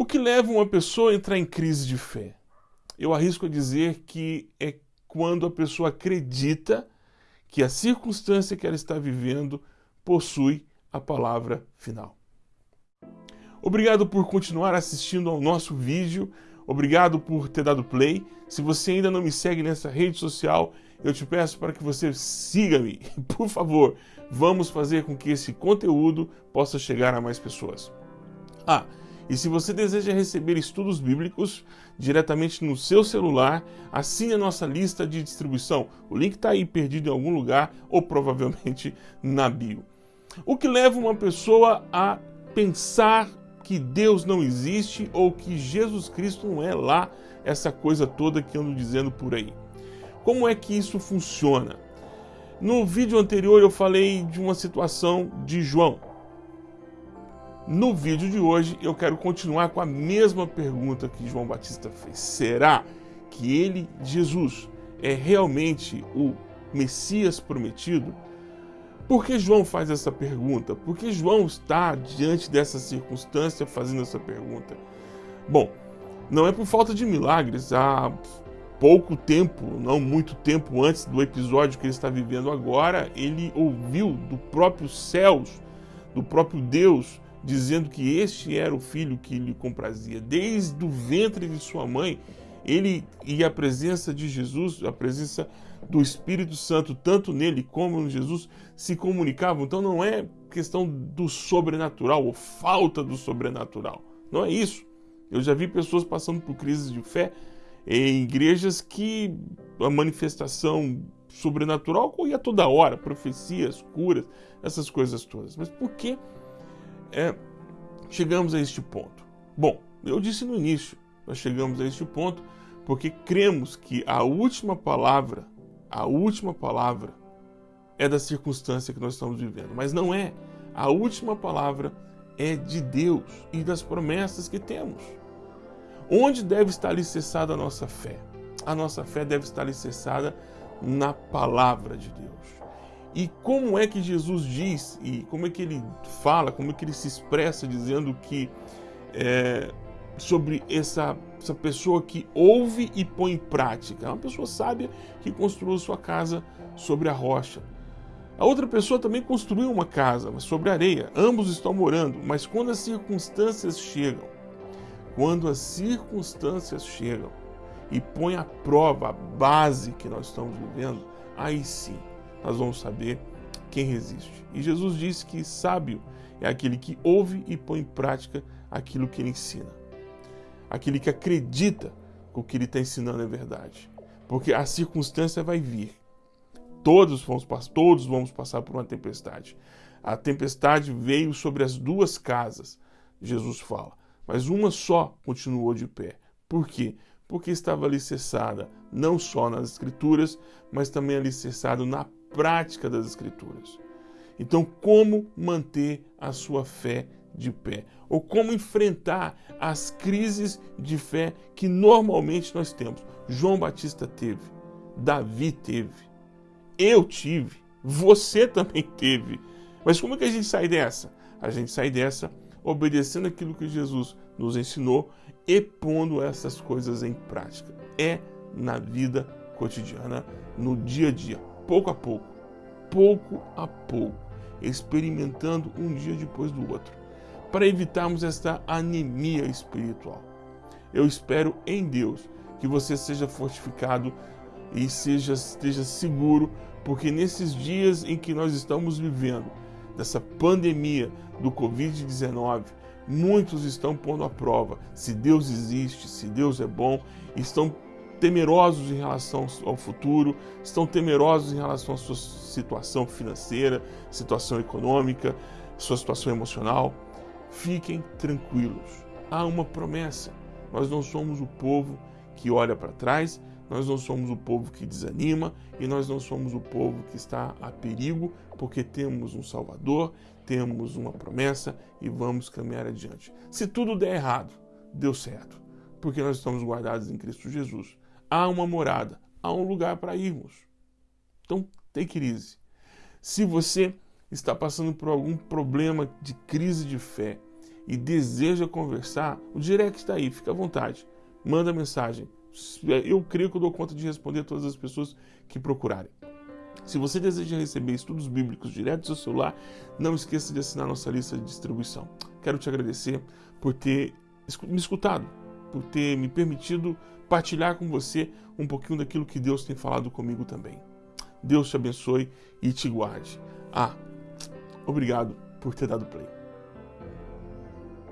O que leva uma pessoa a entrar em crise de fé? Eu arrisco a dizer que é quando a pessoa acredita que a circunstância que ela está vivendo possui a palavra final. Obrigado por continuar assistindo ao nosso vídeo. Obrigado por ter dado play. Se você ainda não me segue nessa rede social, eu te peço para que você siga-me. Por favor, vamos fazer com que esse conteúdo possa chegar a mais pessoas. Ah, e se você deseja receber estudos bíblicos diretamente no seu celular, assine a nossa lista de distribuição. O link está aí perdido em algum lugar ou provavelmente na bio. O que leva uma pessoa a pensar que Deus não existe ou que Jesus Cristo não é lá, essa coisa toda que ando dizendo por aí. Como é que isso funciona? No vídeo anterior eu falei de uma situação de João. No vídeo de hoje eu quero continuar com a mesma pergunta que João Batista fez. Será que ele, Jesus, é realmente o Messias prometido? Por que João faz essa pergunta? Por que João está diante dessa circunstância fazendo essa pergunta? Bom, não é por falta de milagres. Há pouco tempo, não muito tempo antes do episódio que ele está vivendo agora, ele ouviu do próprio céus, do próprio Deus, dizendo que este era o filho que lhe comprazia. Desde o ventre de sua mãe, ele e a presença de Jesus, a presença do Espírito Santo, tanto nele como em Jesus, se comunicavam. Então não é questão do sobrenatural ou falta do sobrenatural. Não é isso. Eu já vi pessoas passando por crises de fé em igrejas que a manifestação sobrenatural ocorria toda hora, profecias, curas, essas coisas todas. Mas por que é, chegamos a este ponto? Bom, eu disse no início, nós chegamos a este ponto porque cremos que a última palavra, a última palavra é da circunstância que nós estamos vivendo, mas não é. A última palavra é de Deus e das promessas que temos. Onde deve estar alicerçada a nossa fé? A nossa fé deve estar alicerçada na palavra de Deus. E como é que Jesus diz, e como é que ele fala, como é que ele se expressa dizendo que é, sobre essa, essa pessoa que ouve e põe em prática. É uma pessoa sábia que construiu sua casa sobre a rocha. A outra pessoa também construiu uma casa, mas sobre areia. Ambos estão morando, mas quando as circunstâncias chegam, quando as circunstâncias chegam e põem à prova a base que nós estamos vivendo, aí sim nós vamos saber quem resiste. E Jesus disse que sábio é aquele que ouve e põe em prática aquilo que ele ensina. Aquele que acredita que o que ele está ensinando é verdade. Porque a circunstância vai vir. Todos vamos, todos vamos passar por uma tempestade. A tempestade veio sobre as duas casas, Jesus fala. Mas uma só continuou de pé. Por quê? Porque estava alicerçada não só nas Escrituras, mas também alicerçado na prática das Escrituras. Então, como manter a sua fé de pé? Ou como enfrentar as crises de fé que normalmente nós temos? João Batista teve, Davi teve, eu tive, você também teve. Mas como é que a gente sai dessa? A gente sai dessa obedecendo aquilo que Jesus nos ensinou e pondo essas coisas em prática. É na vida cotidiana, no dia a dia pouco a pouco, pouco a pouco, experimentando um dia depois do outro, para evitarmos esta anemia espiritual. Eu espero em Deus que você seja fortificado e seja, esteja seguro, porque nesses dias em que nós estamos vivendo, dessa pandemia do Covid-19, muitos estão pondo à prova se Deus existe, se Deus é bom, estão temerosos em relação ao futuro, estão temerosos em relação à sua situação financeira, situação econômica, sua situação emocional. Fiquem tranquilos. Há uma promessa. Nós não somos o povo que olha para trás, nós não somos o povo que desanima e nós não somos o povo que está a perigo, porque temos um Salvador, temos uma promessa e vamos caminhar adiante. Se tudo der errado, deu certo, porque nós estamos guardados em Cristo Jesus há uma morada, há um lugar para irmos. Então, take easy. Se você está passando por algum problema de crise de fé, e deseja conversar, o direct está aí, fica à vontade. Manda mensagem. Eu creio que eu dou conta de responder a todas as pessoas que procurarem. Se você deseja receber estudos bíblicos direto do seu celular, não esqueça de assinar nossa lista de distribuição. Quero te agradecer por ter me escutado, por ter me permitido partilhar com você um pouquinho daquilo que Deus tem falado comigo também. Deus te abençoe e te guarde. Ah, obrigado por ter dado play.